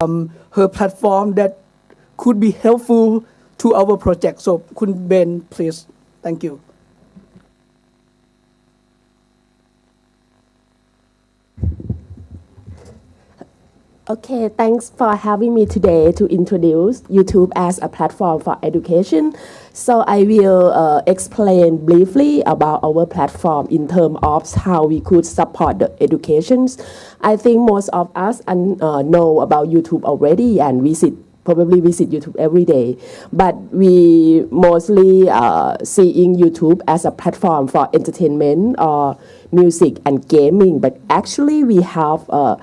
um, her platform that could be helpful to our project. So, Khun Ben, please. Thank you. Okay, thanks for having me today to introduce YouTube as a platform for education. So I will uh, explain briefly about our platform in terms of how we could support the educations. I think most of us uh, know about YouTube already and visit probably visit YouTube every day, but we mostly uh, seeing YouTube as a platform for entertainment or music and gaming. But actually, we have uh,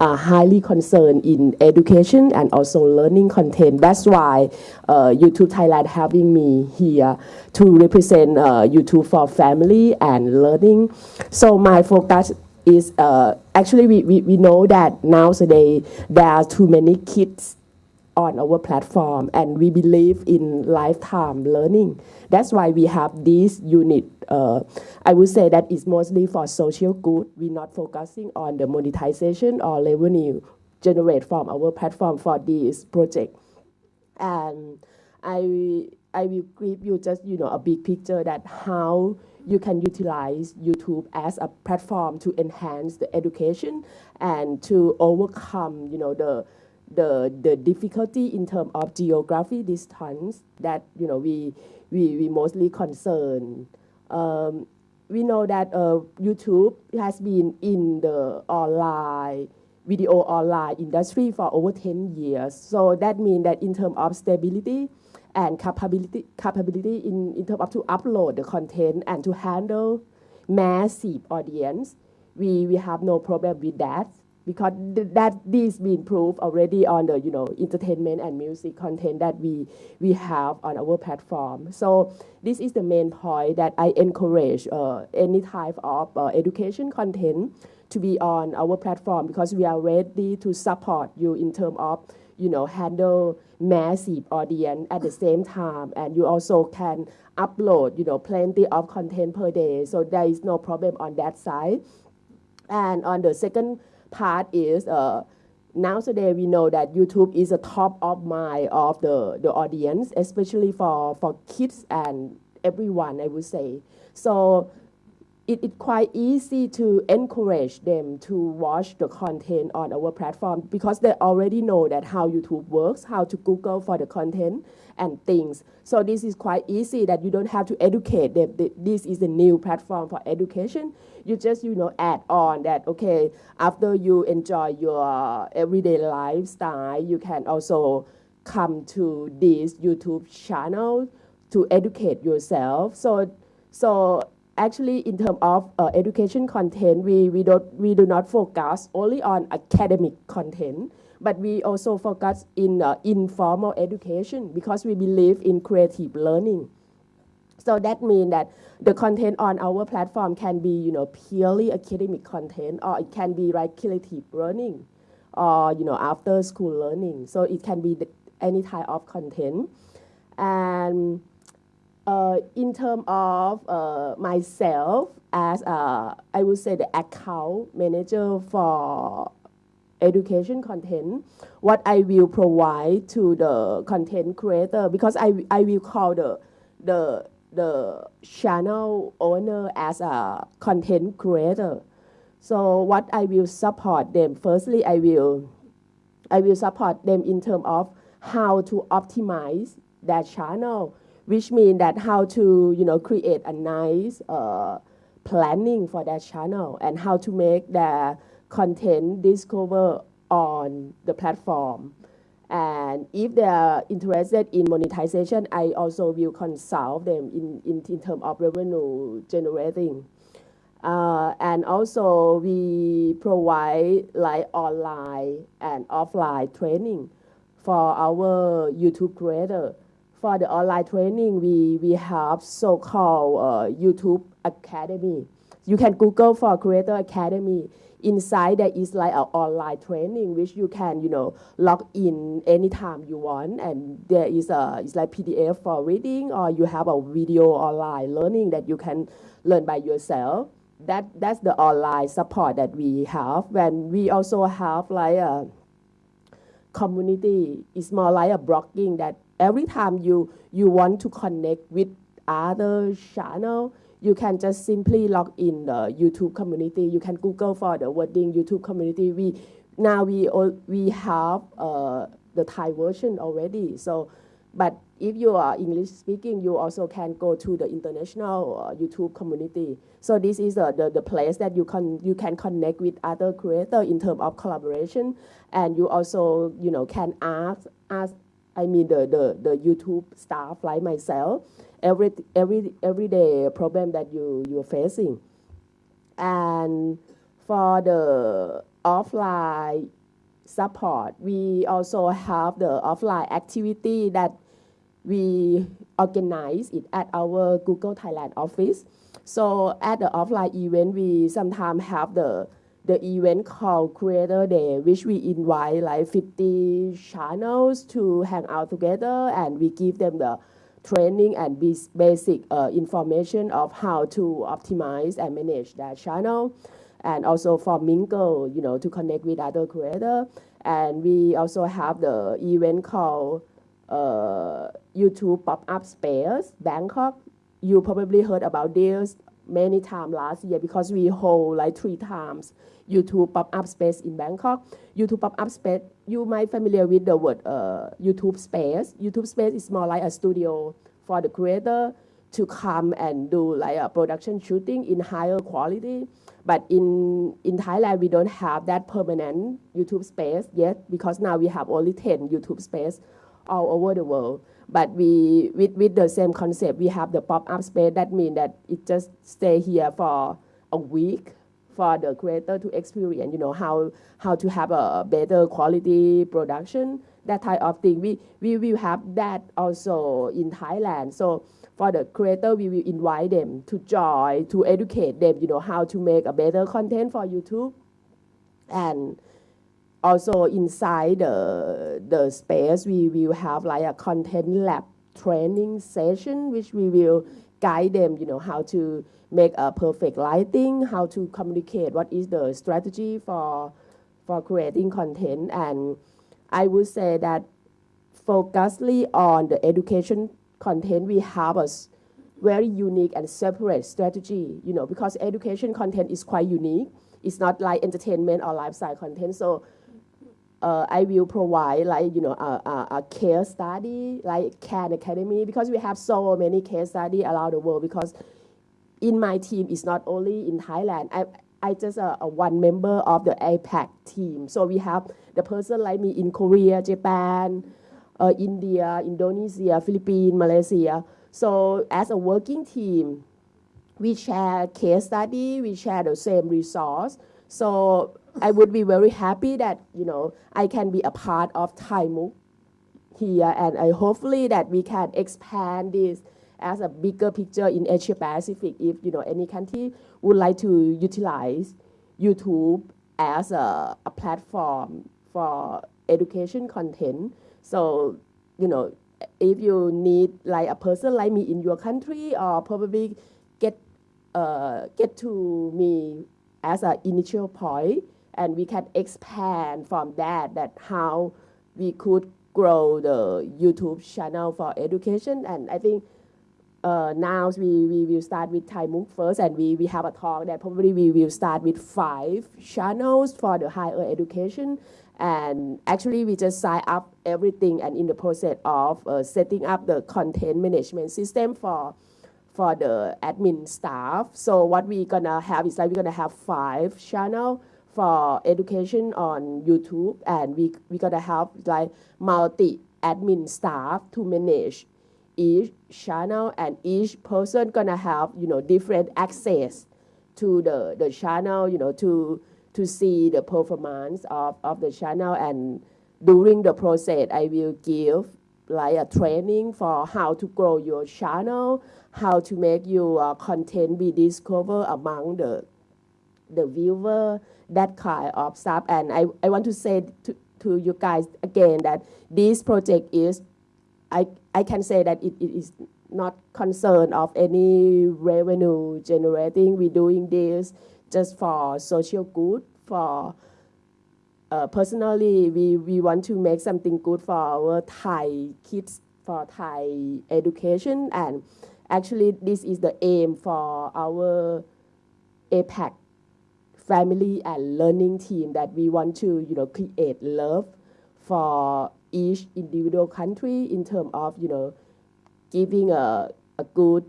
are highly concerned in education and also learning content. That's why uh, YouTube Thailand having me here to represent uh, YouTube for family and learning. So my focus is uh, actually we, we, we know that nowadays there are too many kids on our platform and we believe in lifetime learning. That's why we have this unit. Uh, I would say that it's mostly for social good. We're not focusing on the monetization or revenue generate from our platform for this project. And I, I will give you just you know a big picture that how you can utilize YouTube as a platform to enhance the education and to overcome you know the the the difficulty in terms of geography distance that you know we we, we mostly concern. Um, we know that uh, YouTube has been in the online video online industry for over 10 years. So that means that in terms of stability and capability, capability in, in terms of to upload the content and to handle massive audience, we, we have no problem with that because th that this been proved already on the you know entertainment and music content that we we have on our platform. So this is the main point that I encourage uh, any type of uh, education content to be on our platform because we are ready to support you in terms of you know handle massive audience at the same time. And you also can upload you know plenty of content per day. So there is no problem on that side. And on the second part is uh, nowadays we know that YouTube is a top of mind of the, the audience, especially for, for kids and everyone, I would say. So it is quite easy to encourage them to watch the content on our platform because they already know that how YouTube works, how to Google for the content and things. So this is quite easy that you don't have to educate them. This is a new platform for education. You just, you know, add on that, okay, after you enjoy your everyday lifestyle, you can also come to this YouTube channel to educate yourself. So, so actually in terms of uh, education content, we, we, don't, we do not focus only on academic content, but we also focus in uh, informal education because we believe in creative learning. So that means that the content on our platform can be, you know, purely academic content, or it can be like creative learning, or you know, after school learning. So it can be any type of content, and uh, in terms of uh, myself as a, I would say the account manager for education content, what I will provide to the content creator, because I, I will call the, the, the channel owner as a content creator. So what I will support them, firstly, I will, I will support them in terms of how to optimize their channel, which means that how to you know create a nice uh, planning for that channel and how to make the content discover on the platform. And if they are interested in monetization, I also will consult them in, in, in terms of revenue generating. Uh, and also we provide like online and offline training for our YouTube creator for the online training, we, we have so-called uh, YouTube Academy. You can Google for Creator Academy. Inside there is like an online training which you can, you know, log in anytime you want. And there is a, it's like PDF for reading or you have a video online learning that you can learn by yourself. That, that's the online support that we have. And we also have like a community is more like a blogging that every time you you want to connect with other channel you can just simply log in the YouTube community. You can Google for the wording YouTube community. We now we all, we have uh, the Thai version already. So, but if you are English speaking, you also can go to the international uh, YouTube community. So this is uh, the, the place that you can you can connect with other creators in terms of collaboration, and you also you know can ask ask I mean the, the, the YouTube staff like myself every every everyday problem that you you're facing, and for the offline support, we also have the offline activity that we organize it at our Google Thailand office. So at the offline event, we sometimes have the the event called Creator Day, which we invite like 50 channels to hang out together, and we give them the training and basic uh, information of how to optimize and manage that channel, and also for Mingle, you know, to connect with other creators. And we also have the event called uh, YouTube Pop-Up Space Bangkok. You probably heard about this many times last year because we hold like three times YouTube pop-up space in Bangkok. YouTube pop-up space, you might familiar with the word uh, YouTube space. YouTube space is more like a studio for the creator to come and do like a production shooting in higher quality. But in, in Thailand, we don't have that permanent YouTube space yet because now we have only 10 YouTube space all over the world. But we, with, with the same concept, we have the pop-up space. That means that it just stay here for a week for the creator to experience, you know, how, how to have a better quality production, that type of thing. We, we will have that also in Thailand. So for the creator, we will invite them to join, to educate them, you know, how to make a better content for YouTube. And also inside the, the space, we will have like a content lab training session, which we will guide them, you know, how to make a perfect lighting, how to communicate, what is the strategy for, for creating content. And I would say that focusedly on the education content, we have a very unique and separate strategy, you know, because education content is quite unique. It's not like entertainment or lifestyle content. So uh, I will provide like you know a, a, a case study like Khan Academy because we have so many case study around the world because in my team it's not only in Thailand. I I just a one member of the APAC team. So we have the person like me in Korea Japan uh, India Indonesia Philippines Malaysia. So as a working team we share case study we share the same resource so I would be very happy that you know I can be a part of Thai here, and I hopefully that we can expand this as a bigger picture in Asia Pacific. If you know any country would like to utilize YouTube as a, a platform for education content, so you know if you need like a person like me in your country, or probably get uh, get to me as an initial point and we can expand from that, that how we could grow the YouTube channel for education. And I think uh, now we, we will start with Thai MOOC first, and we, we have a talk that probably we will start with five channels for the higher education. And actually, we just sign up everything and in the process of uh, setting up the content management system for for the admin staff. So what we're gonna have is like we're gonna have five channel for education on YouTube, and we, we gonna have like multi admin staff to manage each channel, and each person gonna have you know different access to the the channel, you know to to see the performance of of the channel, and during the process, I will give like a training for how to grow your channel, how to make your content be discovered among the the viewer, that kind of stuff. And I, I want to say to, to you guys again that this project is, I, I can say that it, it is not concerned of any revenue generating. We're doing this just for social good, for uh, personally, we, we want to make something good for our Thai kids, for Thai education, and actually, this is the aim for our APAC family and learning team that we want to, you know, create love for each individual country in terms of, you know, giving a, a good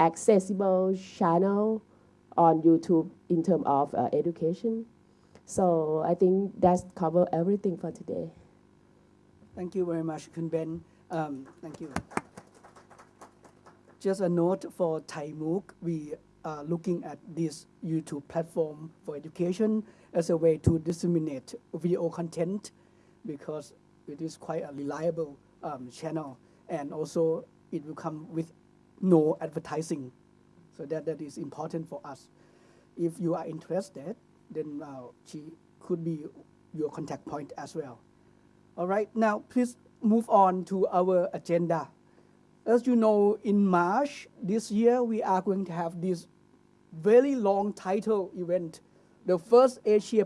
accessible channel on YouTube in terms of uh, education. So I think that's cover everything for today. Thank you very much, Khun Ben. Um, thank you. Just a note for Thai MOOC, we are looking at this YouTube platform for education as a way to disseminate video content because it is quite a reliable um, channel and also it will come with no advertising. So that, that is important for us. If you are interested, then uh, she could be your contact point as well. All right, now please move on to our agenda. As you know, in March this year, we are going to have this very long title event, the first Asia